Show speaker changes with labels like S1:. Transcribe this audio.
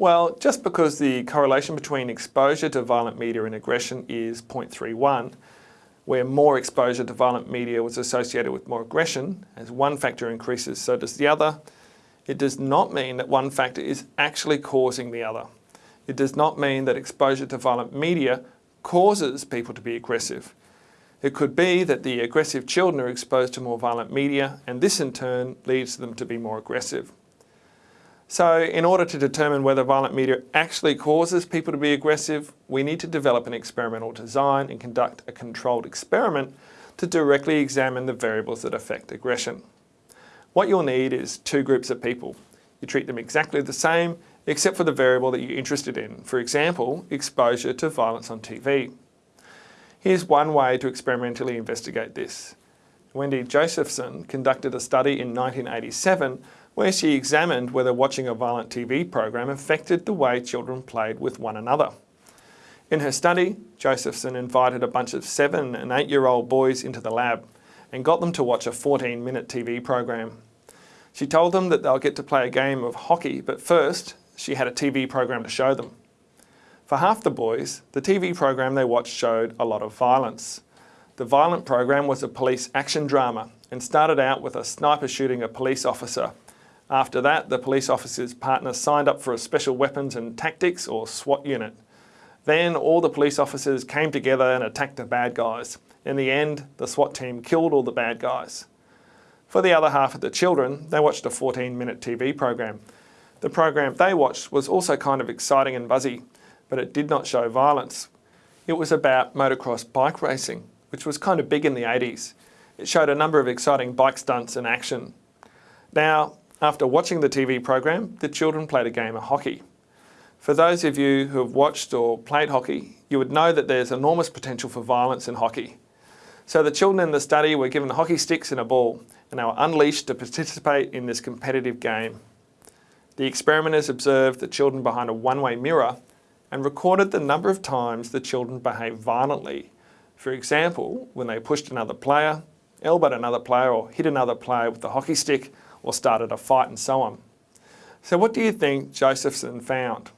S1: Well, just because the correlation between exposure to violent media and aggression is 0.31, where more exposure to violent media was associated with more aggression, as one factor increases, so does the other, it does not mean that one factor is actually causing the other. It does not mean that exposure to violent media causes people to be aggressive. It could be that the aggressive children are exposed to more violent media and this in turn leads them to be more aggressive. So in order to determine whether violent media actually causes people to be aggressive, we need to develop an experimental design and conduct a controlled experiment to directly examine the variables that affect aggression. What you'll need is two groups of people. You treat them exactly the same, except for the variable that you're interested in. For example, exposure to violence on TV. Here's one way to experimentally investigate this. Wendy Josephson conducted a study in 1987 where she examined whether watching a violent TV program affected the way children played with one another. In her study, Josephson invited a bunch of seven and eight year old boys into the lab and got them to watch a 14 minute TV program. She told them that they'll get to play a game of hockey, but first she had a TV program to show them. For half the boys, the TV program they watched showed a lot of violence. The violent program was a police action drama and started out with a sniper shooting a police officer after that, the police officer's partner signed up for a Special Weapons and Tactics or SWAT unit. Then all the police officers came together and attacked the bad guys. In the end, the SWAT team killed all the bad guys. For the other half of the children, they watched a 14 minute TV program. The program they watched was also kind of exciting and buzzy, but it did not show violence. It was about motocross bike racing, which was kind of big in the 80s. It showed a number of exciting bike stunts and action. Now, after watching the TV program, the children played a game of hockey. For those of you who have watched or played hockey, you would know that there's enormous potential for violence in hockey. So the children in the study were given hockey sticks and a ball, and they were unleashed to participate in this competitive game. The experimenters observed the children behind a one-way mirror and recorded the number of times the children behaved violently. For example, when they pushed another player, elbowed another player or hit another player with the hockey stick or started a fight and so on. So what do you think Josephson found?